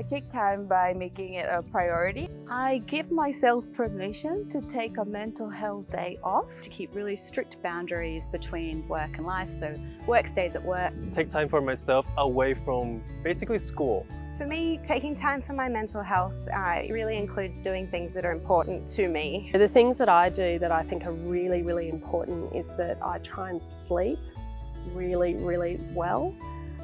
I take time by making it a priority. I give myself permission to take a mental health day off. To keep really strict boundaries between work and life, so work stays at work. Take time for myself away from basically school. For me, taking time for my mental health uh, really includes doing things that are important to me. The things that I do that I think are really, really important is that I try and sleep really, really well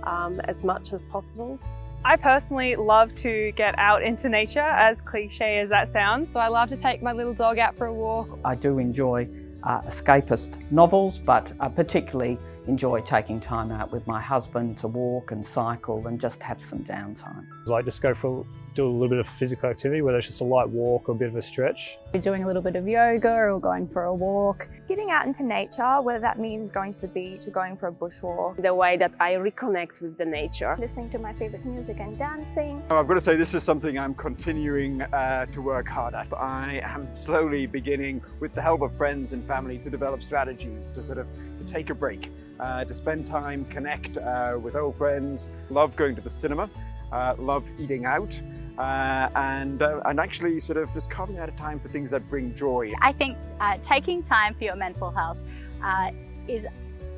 um, as much as possible. I personally love to get out into nature, as cliche as that sounds. So I love to take my little dog out for a walk. I do enjoy uh, escapist novels, but I particularly enjoy taking time out with my husband to walk and cycle and just have some downtime. I like just go for do a little bit of physical activity, whether it's just a light walk or a bit of a stretch. Doing a little bit of yoga or going for a walk. Getting out into nature, whether that means going to the beach or going for a bushwalk. The way that I reconnect with the nature. Listening to my favourite music and dancing. I've got to say this is something I'm continuing uh, to work hard at. I am slowly beginning, with the help of friends and family, to develop strategies to sort of to take a break, uh, to spend time, connect uh, with old friends, love going to the cinema, uh, love eating out, uh, and, uh, and actually sort of just carving out a time for things that bring joy. I think uh, taking time for your mental health uh, is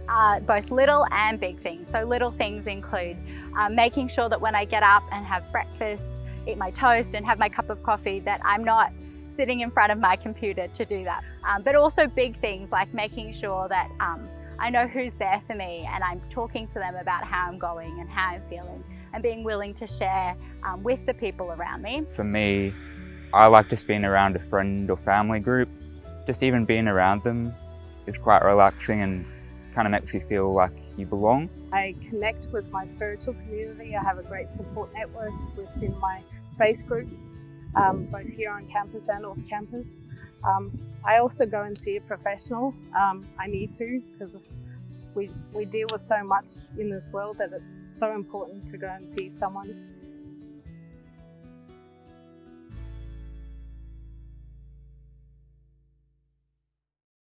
uh, both little and big things. So little things include uh, making sure that when I get up and have breakfast, eat my toast and have my cup of coffee, that I'm not sitting in front of my computer to do that. Um, but also big things like making sure that um, I know who's there for me and I'm talking to them about how I'm going and how I'm feeling and being willing to share um, with the people around me. For me, I like just being around a friend or family group. Just even being around them is quite relaxing and kind of makes you feel like you belong. I connect with my spiritual community. I have a great support network within my faith groups, um, both here on campus and off campus. Um, I also go and see a professional. Um, I need to because we, we deal with so much in this world that it's so important to go and see someone